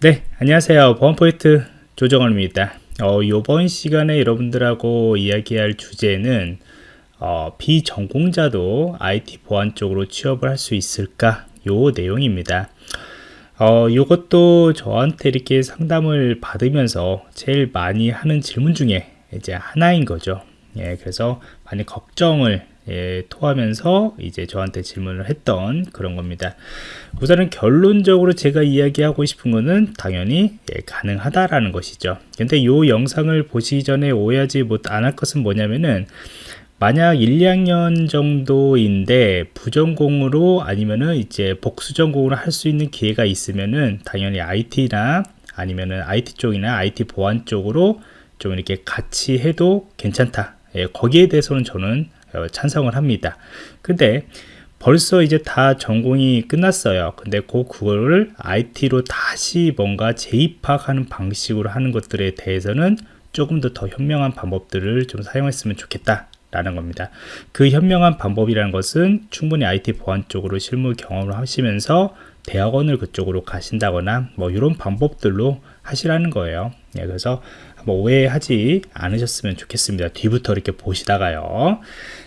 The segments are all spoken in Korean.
네 안녕하세요. 보안포인트 조정원입니다. 어, 이번 시간에 여러분들하고 이야기할 주제는 어, 비전공자도 IT 보안 쪽으로 취업을 할 수 있을까? 요 내용입니다. 어, 이것도 저한테 이렇게 상담을 받으면서 제일 많이 하는 질문 중에 이제 하나인 거죠. 예, 그래서 많이 걱정을 예, 토하면서 이제 저한테 질문을 했던 그런 겁니다. 우선은 결론적으로 제가 이야기하고 싶은 거는 당연히 예, 가능하다라는 것이죠. 근데 이 영상을 보시기 전에 오해하지 못 안 할 것은 뭐냐면은 만약 1, 2학년 정도인데 부전공으로 아니면은 이제 복수전공으로 할 수 있는 기회가 있으면은 당연히 IT나 아니면은 IT 쪽이나 IT 보안 쪽으로 좀 이렇게 같이 해도 괜찮다. 예, 거기에 대해서는 저는 어, 찬성을 합니다. 근데 벌써 이제 다 전공이 끝났어요. 근데 그 그거를 IT로 다시 뭔가 재입학하는 방식으로 하는 것들에 대해서는 조금 더 더 현명한 방법들을 좀 사용했으면 좋겠다 라는 겁니다. 그 현명한 방법이라는 것은 충분히 IT 보안 쪽으로 실무 경험을 하시면서 대학원을 그쪽으로 가신다거나 뭐 이런 방법들로 하시라는 거예요. 예, 그래서 뭐 오해하지 않으셨으면 좋겠습니다. 뒤부터 이렇게 보시다가요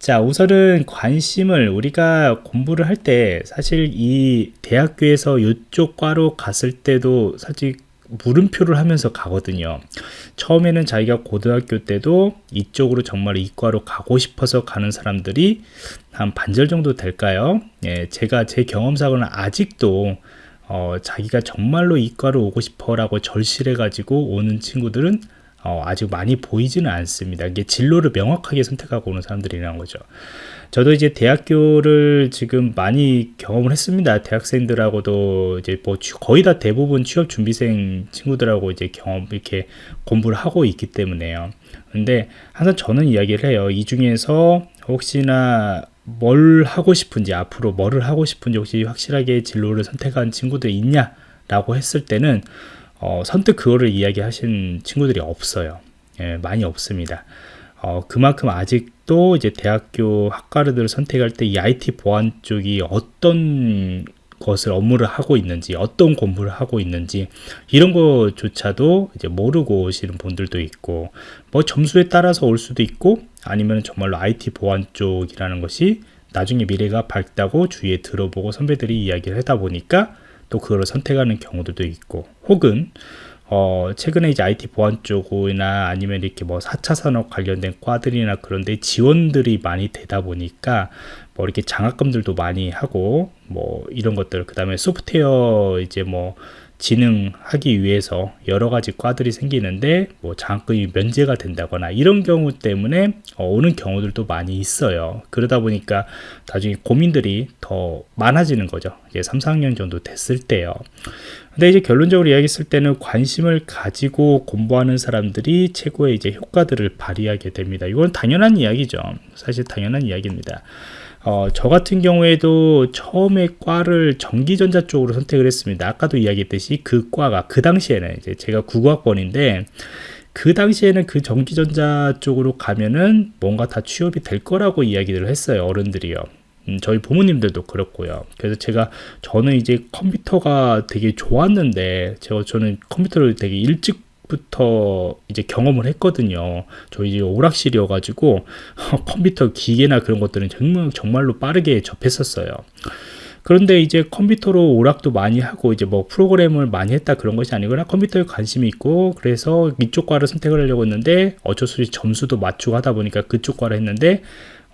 자 우선은 관심을 우리가 공부를 할 때 사실 이 대학교에서 이쪽 과로 갔을 때도 사실 물음표를 하면서 가거든요. 처음에는 자기가 고등학교 때도 이쪽으로 정말 이과로 가고 싶어서 가는 사람들이 한 반절 정도 될까요? 예, 제가 제 경험상으로는 아직도 어, 자기가 정말로 이과로 오고 싶어 라고 절실해 가지고 오는 친구들은 어, 아직 많이 보이지는 않습니다. 이게 진로를 명확하게 선택하고 오는 사람들이라는 거죠. 저도 이제 대학교를 지금 많이 경험을 했습니다. 대학생들하고도 이제 뭐 거의 다 대부분 취업 준비생 친구들하고 이제 경험 이렇게 공부를 하고 있기 때문에요. 근데 항상 저는 이야기를 해요. 이 중에서 혹시나 뭘 하고 싶은지 앞으로 뭐를 하고 싶은지 혹시 확실하게 진로를 선택한 친구들이 있냐 라고 했을 때는 어, 선뜻 그거를 이야기하신 친구들이 없어요. 예, 많이 없습니다. 어, 그만큼 아직도 이제 대학교 학과를 선택할 때 이 IT 보안 쪽이 어떤 것을 업무를 하고 있는지 어떤 공부를 하고 있는지 이런 것조차도 이제 모르고 오시는 분들도 있고 뭐 점수에 따라서 올 수도 있고 아니면 정말로 IT 보안 쪽이라는 것이 나중에 미래가 밝다고 주위에 들어보고 선배들이 이야기를 하다 보니까 또 그걸 선택하는 경우도 있고 혹은 어, 최근에 이제 IT 보안 쪽이나 아니면 이렇게 뭐 4차 산업 관련된 과들이나 그런데 지원들이 많이 되다 보니까 뭐 이렇게 장학금들도 많이 하고 뭐 이런 것들 그 다음에 소프트웨어 이제 뭐 진흥하기 위해서 여러 가지 과들이 생기는데 뭐 장학금이 면제가 된다거나 이런 경우 때문에 어, 오는 경우들도 많이 있어요. 그러다 보니까 나중에 고민들이 더 많아지는 거죠. 이제 3, 4학년 정도 됐을 때요. 근데 이제 결론적으로 이야기했을 때는 관심을 가지고 공부하는 사람들이 최고의 이제 효과들을 발휘하게 됩니다. 이건 당연한 이야기죠. 사실 당연한 이야기입니다 어, 저 같은 경우에도 처음에 과를 전기전자 쪽으로 선택을 했습니다. 아까도 이야기했듯이 그 과가 그 당시에는 이제 제가 국어학번인데 그 당시에는 그 전기전자 쪽으로 가면은 뭔가 다 취업이 될 거라고 이야기를 했어요. 어른들이요. 음, 저희 부모님들도 그렇고요. 그래서 제가 저는 이제 컴퓨터가 되게 좋았는데 제가 저는 컴퓨터를 되게 일찍 부터 이제 경험을 했거든요. 저희 이제 오락실이어 가지고 컴퓨터 기계나 그런 것들은 정말 정말로 빠르게 접했었어요. 그런데 이제 컴퓨터로 오락도 많이 하고 이제 뭐 프로그램을 많이 했다 그런 것이 아니구나 컴퓨터에 관심이 있고 그래서 이쪽 과를 선택을 하려고 했는데 어쩔 수 없이 점수도 맞추고 하다 보니까 그쪽 과를 했는데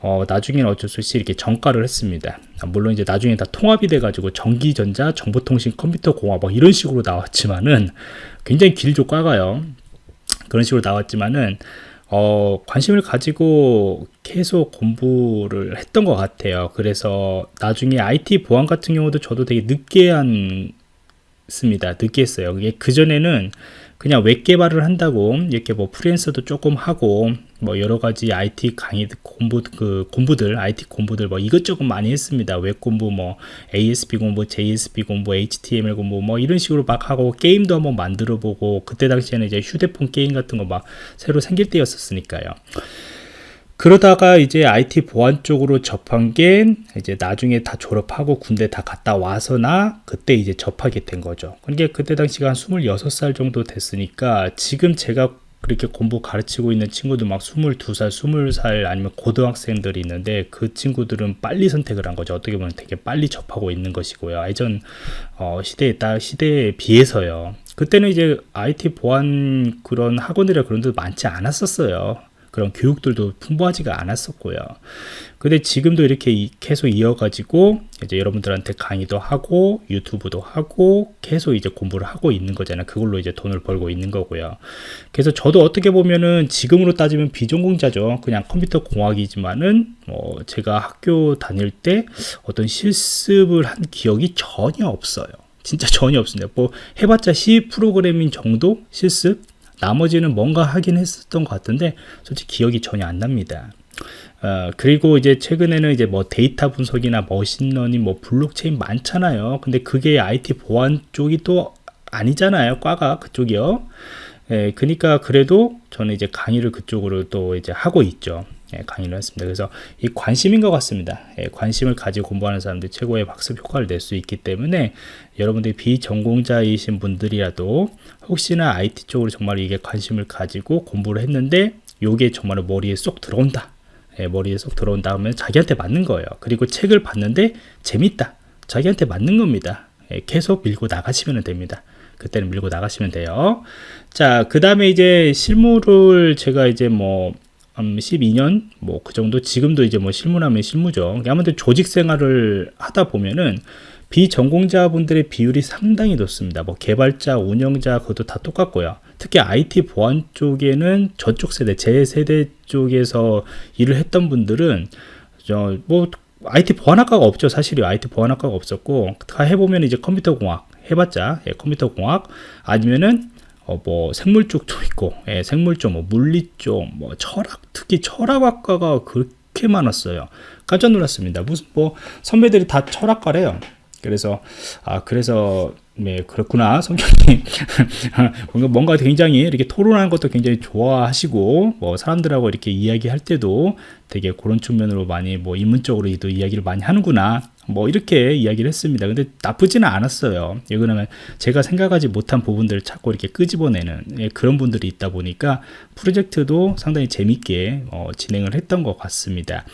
어, 나중에는 어쩔 수 없이 이렇게 전과를 했습니다. 물론 이제 나중에 다 통합이 돼가지고 전기전자, 정보통신, 컴퓨터공학 뭐 이런 식으로 나왔지만은 굉장히 길죠 과가요. 그런 식으로 나왔지만은 어, 관심을 가지고 계속 공부를 했던 것 같아요. 그래서 나중에 IT 보안 같은 경우도 저도 되게 늦게 한 습니다. 늦게 했어요. 그게 그전에는 그냥 웹 개발을 한다고 이렇게 뭐 프리랜서도 조금 하고 뭐 여러 가지 IT 강의 공부 그 공부들 IT 공부들 뭐 이것저것 많이 했습니다. 웹 공부 뭐 ASP 공부, JSP 공부, HTML 공부 뭐 이런 식으로 막 하고 게임도 한번 만들어 보고 그때 당시에는 이제 휴대폰 게임 같은 거 막 새로 생길 때였었으니까요. 그러다가 이제 IT 보안 쪽으로 접한 게 이제 나중에 다 졸업하고 군대 다 갔다 와서나 그때 이제 접하게 된 거죠. 그러니까 그때 당시가 한 26살 정도 됐으니까 지금 제가 그렇게 공부 가르치고 있는 친구들 막 22살, 20살 아니면 고등학생들이 있는데 그 친구들은 빨리 선택을 한 거죠. 어떻게 보면 되게 빨리 접하고 있는 것이고요. 예전 어, 시대에 따 시대에 비해서요. 그때는 이제 IT 보안 그런 학원이라 그런 데 많지 않았었어요. 그런 교육들도 풍부하지가 않았었고요. 근데 지금도 이렇게 계속 이어가지고 이제 여러분들한테 강의도 하고 유튜브도 하고 계속 이제 공부를 하고 있는 거잖아요. 그걸로 이제 돈을 벌고 있는 거고요. 그래서 저도 어떻게 보면은 지금으로 따지면 비전공자죠. 그냥 컴퓨터 공학이지만은 뭐 제가 학교 다닐 때 어떤 실습을 한 기억이 전혀 없어요. 진짜 전혀 없습니다. 뭐 해봤자 C 프로그래밍 정도 실습 나머지는 뭔가 하긴 했었던 것 같은데 솔직히 기억이 전혀 안 납니다. 어, 그리고 이제 최근에는 이제 뭐 데이터 분석이나 machine learning, 뭐 블록체인 많잖아요. 근데 그게 IT 보안 쪽이 또 아니잖아요. 과가 그쪽이요. 예, 그러니까 그래도 저는 이제 강의를 그쪽으로 또 이제 하고 있죠. 예, 강의를 했습니다. 그래서 이 관심인 것 같습니다. 예, 관심을 가지고 공부하는 사람들이 최고의 박습 효과를 낼 수 있기 때문에 여러분들이 비전공자이신 분들이라도 혹시나 IT 쪽으로 정말 이게 관심을 가지고 공부를 했는데 이게 정말 머리에 쏙 들어온다. 예, 머리에 쏙 들어온다 하면 자기한테 맞는 거예요. 그리고 책을 봤는데 재밌다. 자기한테 맞는 겁니다. 예, 계속 밀고 나가시면 됩니다. 그때는 밀고 나가시면 돼요. 자, 그 다음에 이제 실무를 제가 이제 뭐, 음, 12년, 뭐, 그 정도, 지금도 이제 뭐 실무라면 실무죠. 아무튼 조직 생활을 하다 보면은 비전공자분들의 비율이 상당히 높습니다. 뭐, 개발자, 운영자, 그것도 다 똑같고요. 특히 IT 보안 쪽에는 저쪽 세대, 제 세대 쪽에서 일을 했던 분들은, 저, 뭐, IT 보안학과가 없죠. 사실이 IT 보안학과가 없었고, 다 해보면 이제 컴퓨터 공학, 해봤자 예, 컴퓨터 공학 아니면은 어, 뭐 생물 쪽도 있고 예, 생물 쪽, 뭐 물리 쪽, 뭐 철학 특히 철학학과가 그렇게 많았어요. 깜짝 놀랐습니다. 무슨 뭐 선배들이 다 철학과래요. 그래서 아 그래서 네 그렇구나 성격이 뭔가 뭔가 굉장히 이렇게 토론하는 것도 굉장히 좋아하시고 뭐 사람들하고 이렇게 이야기할 때도 되게 그런 측면으로 많이 뭐 인문적으로도 이야기를 많이 하는구나 뭐 이렇게 이야기를 했습니다. 근데 나쁘지는 않았어요. 이거는 제가 생각하지 못한 부분들을 자꾸 이렇게 끄집어내는 예, 그런 분들이 있다 보니까 프로젝트도 상당히 재밌게 어, 진행을 했던 것 같습니다.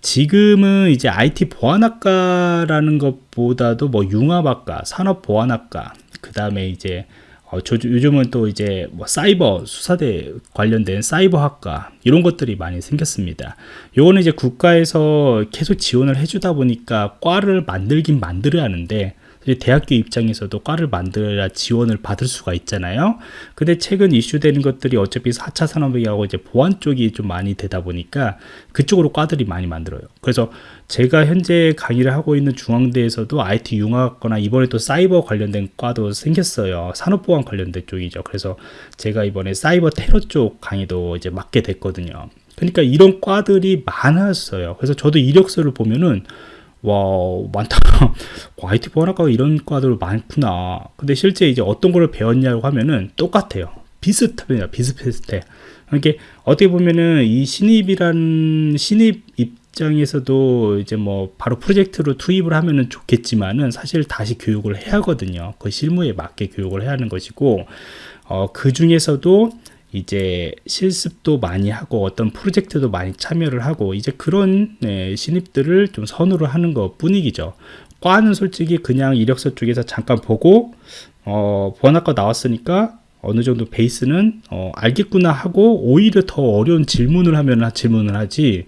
지금은 이제 IT 보안학과라는 것보다도 뭐 융합학과, 산업보안학과, 그 다음에 이제 어, 저, 요즘은 또 이제 뭐 사이버 수사대 관련된 사이버학과 이런 것들이 많이 생겼습니다. 요거는 이제 국가에서 계속 지원을 해주다 보니까 과를 만들긴 만들어야 하는데 대학교 입장에서도 과를 만들어야 지원을 받을 수가 있잖아요. 근데 최근 이슈되는 것들이 어차피 4차 산업이하고 이제 보안 쪽이 좀 많이 되다 보니까 그쪽으로 과들이 많이 만들어요. 그래서 제가 현재 강의를 하고 있는 중앙대에서도 IT 융합거나 이번에 또 사이버 관련된 과도 생겼어요. 산업보안 관련된 쪽이죠. 그래서 제가 이번에 사이버 테러 쪽 강의도 이제 맡게 됐거든요. 그러니까 이런 과들이 많았어요. 그래서 저도 이력서를 보면은 와 많다 IT 보안학과가 이런 과들 많구나 근데 실제 이제 어떤 걸 배웠냐고 하면은 똑같아요 비슷합니다 비슷비슷해 그러니까 어떻게 보면은 이 신입이란 신입 입 장에서도 이제 뭐 바로 프로젝트로 투입을 하면은 좋겠지만은 사실 다시 교육을 해야 하거든요 그 실무에 맞게 교육을 해야 하는 것이고 어, 그 중에서도 이제 실습도 많이 하고 어떤 프로젝트도 많이 참여를 하고 이제 그런 네, 신입들을 좀 선호를 하는 것 뿐이죠. 과는 솔직히 그냥 이력서 쪽에서 잠깐 보고 어, 보안학과 나왔으니까 어느 정도 베이스는 어, 알겠구나 하고 오히려 더 어려운 질문을 하면 질문을 하지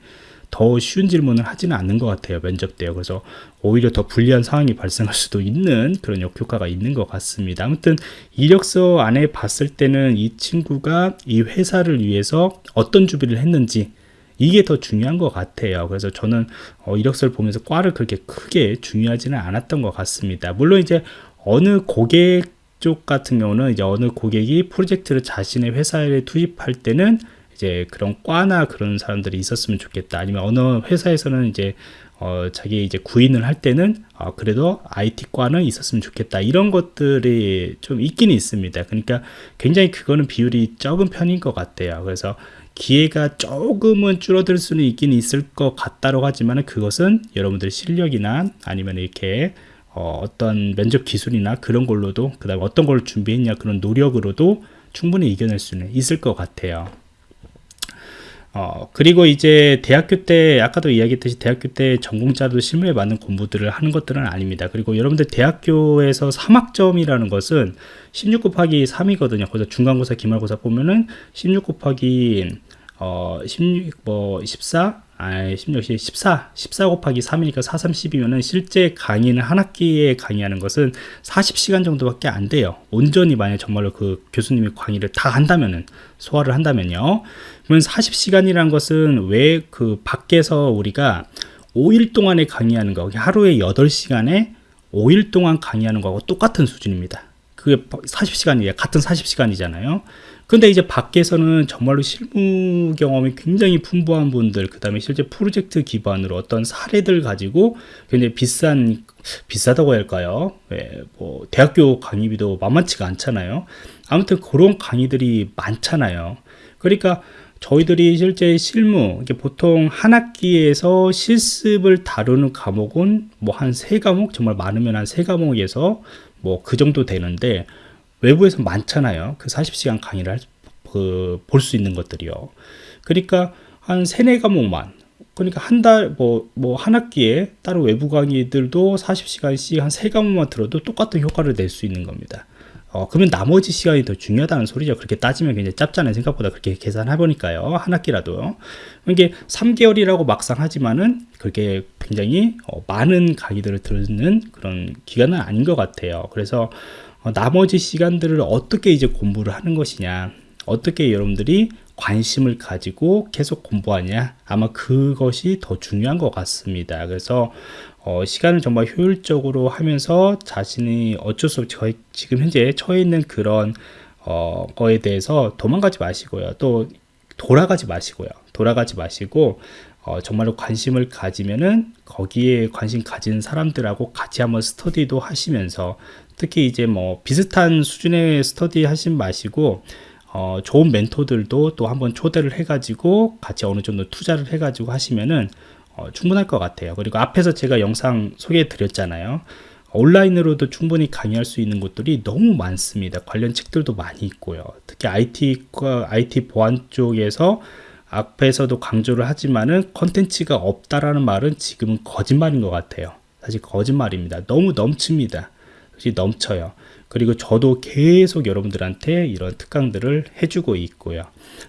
더 쉬운 질문을 하지는 않는 것 같아요 면접 때요. 그래서 오히려 더 불리한 상황이 발생할 수도 있는 그런 역효과가 있는 것 같습니다. 아무튼 이력서 안에 봤을 때는 이 친구가 이 회사를 위해서 어떤 준비를 했는지 이게 더 중요한 것 같아요. 그래서 저는 어, 이력서를 보면서 과를 그렇게 크게 중요하지는 않았던 것 같습니다. 물론 이제 어느 고객 쪽 같은 경우는 이제 어느 고객이 프로젝트를 자신의 회사에 투입할 때는 이제 그런 과나 그런 사람들이 있었으면 좋겠다. 아니면 어느 회사에서는 이제 어, 자기 이제 구인을 할 때는 어, 그래도 IT과는 있었으면 좋겠다. 이런 것들이 좀 있기는 있습니다. 그러니까 굉장히 그거는 비율이 적은 편인 것 같아요. 그래서 기회가 조금은 줄어들 수는 있긴 있을 것 같다고 하지만 그것은 여러분들의 실력이나 아니면 이렇게 어, 떤 면접 기술이나 그런 걸로도 그 다음에 어떤 걸 준비했냐 그런 노력으로도 충분히 이겨낼 수는 있을 것 같아요 어, 그리고 이제 대학교 때 아까도 이야기했듯이 대학교 때 전공자도 실무에 맞는 공부들을 하는 것들은 아닙니다. 그리고 여러분들 대학교에서 3학점이라는 것은 16 곱하기 3이거든요. 그래서 중간고사 기말고사 보면은 16 곱하기 어, 16, 뭐, 14, 아, 16, 14, 14 곱하기 3이니까 4, 3, 10이면은 실제 강의는 한 학기에 강의하는 것은 40시간 정도밖에 안 돼요. 온전히 만약 정말로 그 교수님이 강의를 다 한다면은, 소화를 한다면요. 그러면 40시간이란 것은 왜 그 밖에서 우리가 5일 동안에 강의하는 거, 하루에 8시간에 5일 동안 강의하는 거하고 똑같은 수준입니다. 그게 40시간이에요. 같은 40시간이잖아요. 근데 이제 밖에서는 정말로 실무 경험이 굉장히 풍부한 분들, 그 다음에 실제 프로젝트 기반으로 어떤 사례들 가지고 굉장히 비싼, 비싸다고 할까요? 네, 뭐, 대학교 강의비도 만만치가 않잖아요. 아무튼 그런 강의들이 많잖아요. 그러니까 저희들이 실제 실무, 보통 한 학기에서 실습을 다루는 과목은 뭐 한 세 과목, 정말 많으면 한 세 과목에서 뭐 그 정도 되는데, 외부에서 많잖아요. 그 40시간 강의를 그, 볼 수 있는 것들이요. 그러니까 한 세네 과목만 그러니까 한 달, 뭐, 뭐, 한 학기에 따로 외부 강의들도 40시간씩 한 세 과목만 들어도 똑같은 효과를 낼 수 있는 겁니다. 어, 그러면 나머지 시간이 더 중요하다는 소리죠. 그렇게 따지면 굉장히 짧잖아요. 생각보다 그렇게 계산해보니까요. 한 학기라도요. 이게 3개월이라고 막상 하지만은 그렇게 굉장히 어, 많은 강의들을 듣는 그런 기간은 아닌 것 같아요. 그래서 어, 나머지 시간들을 어떻게 이제 공부를 하는 것이냐 어떻게 여러분들이 관심을 가지고 계속 공부하냐? 아마 그것이 더 중요한 것 같습니다. 그래서 어, 시간을 정말 효율적으로 하면서 자신이 어쩔 수 없이 지금 현재 처해 있는 그런 어, 거에 대해서 도망가지 마시고요. 또 돌아가지 마시고요. 돌아가지 마시고 어, 정말로 관심을 가지면은 거기에 관심 가진 사람들하고 같이 한번 스터디도 하시면서 특히 이제 뭐 비슷한 수준의 스터디 하신 마시고 어, 좋은 멘토들도 또 한번 초대를 해가지고 같이 어느 정도 투자를 해가지고 하시면은 어, 충분할 것 같아요. 그리고 앞에서 제가 영상 소개해 드렸잖아요. 온라인으로도 충분히 강의할 수 있는 곳들이 너무 많습니다. 관련 책들도 많이 있고요. 특히 IT, IT 보안 쪽에서 앞에서도 강조를 하지만은 컨텐츠가 없다라는 말은 지금은 거짓말인 것 같아요. 사실 거짓말입니다. 너무 넘칩니다. 넘쳐요. 그리고 저도 계속 여러분들한테 이런 특강들을 해주고 있고요.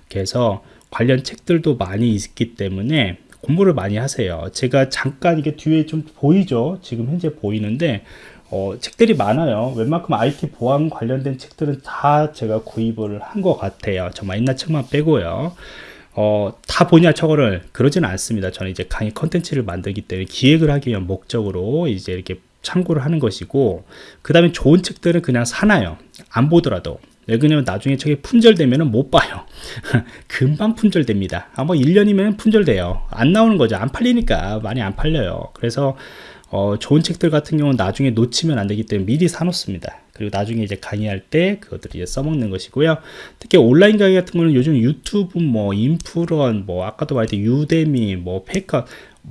그래서 관련 책들도 많이 있기 때문에 공부를 많이 하세요. 제가 잠깐 이게 뒤에 좀 보이죠? 지금 현재 보이는데 어, 책들이 많아요. 웬만큼 IT 보안 관련된 책들은 다 제가 구입을 한 것 같아요. 정말 옛날 책만 빼고요. 어, 다 보냐 저거를 그러지는 않습니다. 저는 이제 강의 컨텐츠를 만들기 때문에 기획을 하기 위한 목적으로 이제 이렇게 참고를 하는 것이고 그 다음에 좋은 책들은 그냥 사나요. 안 보더라도. 왜냐면 나중에 책이 품절되면 못 봐요. 금방 품절됩니다. 아마 1년이면 품절돼요. 안 나오는 거죠. 안 팔리니까 많이 안 팔려요. 그래서 어, 좋은 책들 같은 경우는 나중에 놓치면 안 되기 때문에 미리 사놓습니다 그리고 나중에 이제 강의할 때 그것들을 이제 써먹는 것이고요 특히 온라인 강의 같은 거는 요즘 유튜브 뭐 인프런 뭐 아까도 말했듯 유데미 뭐 페이커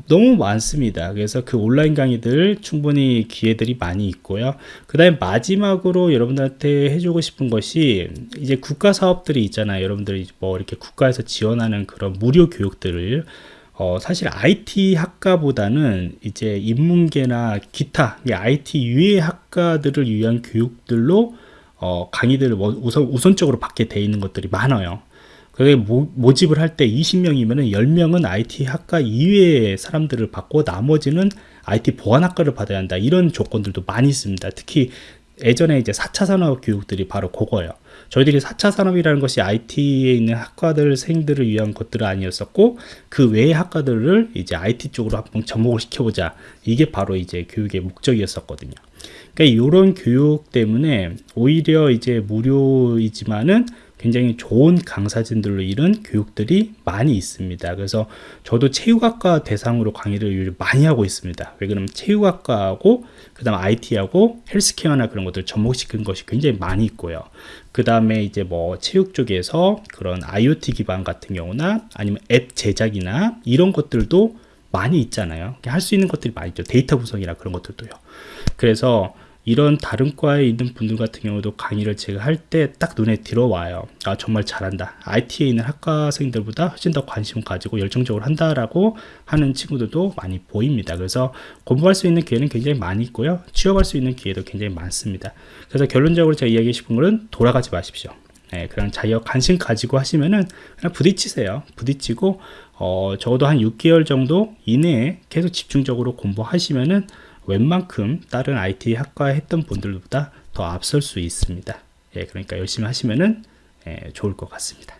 너무 많습니다. 그래서 그 온라인 강의들 충분히 기회들이 많이 있고요. 그 다음에 마지막으로 여러분들한테 해주고 싶은 것이 이제 국가 사업들이 있잖아요. 여러분들이 뭐 이렇게 국가에서 지원하는 그런 무료 교육들을 어, 사실 IT 학과보다는 이제 인문계나 기타 IT 유해 학과들을 위한 교육들로 어, 강의들을 우선, 우선적으로 받게 돼 있는 것들이 많아요. 그게 모, 집을 할 때 20명이면 10명은 IT 학과 이외의 사람들을 받고 나머지는 IT 보안학과를 받아야 한다. 이런 조건들도 많이 있습니다. 특히 예전에 이제 4차 산업 교육들이 바로 그거예요. 저희들이 4차 산업이라는 것이 IT에 있는 학과들 생들을 위한 것들은 아니었었고 그 외의 학과들을 이제 IT 쪽으로 한번 접목을 시켜보자. 이게 바로 이제 교육의 목적이었었거든요. 그러니까 이런 교육 때문에 오히려 이제 무료이지만은 굉장히 좋은 강사진들로 이룬 교육들이 많이 있습니다. 그래서 저도 체육학과 대상으로 강의를 많이 하고 있습니다. 왜 그러면 체육학과하고 그 다음 IT하고 헬스케어나 그런 것들 접목시킨 것이 굉장히 많이 있고요. 그 다음에 이제 뭐 체육 쪽에서 그런 IoT 기반 같은 경우나 아니면 앱 제작이나 이런 것들도 많이 있잖아요. 할 수 있는 것들이 많이 있죠. 데이터 분석이나 그런 것들도요. 그래서 이런 다른 과에 있는 분들 같은 경우도 강의를 제가 할 때 딱 눈에 들어와요. 아, 정말 잘한다. IT에 있는 학과생들보다 훨씬 더 관심 가지고 열정적으로 한다라고 하는 친구들도 많이 보입니다. 그래서 공부할 수 있는 기회는 굉장히 많이 있고요. 취업할 수 있는 기회도 굉장히 많습니다. 그래서 결론적으로 제가 이야기 싶은 거는 돌아가지 마십시오. 네, 그냥 자기가 관심 가지고 하시면은 그냥 부딪히세요. 부딪히고 어, 적어도 한 6개월 정도 이내에 계속 집중적으로 공부하시면은 웬만큼 다른 IT 학과에 했던 분들보다 더 앞설 수 있습니다. 예, 그러니까 열심히 하시면은 예, 좋을 것 같습니다.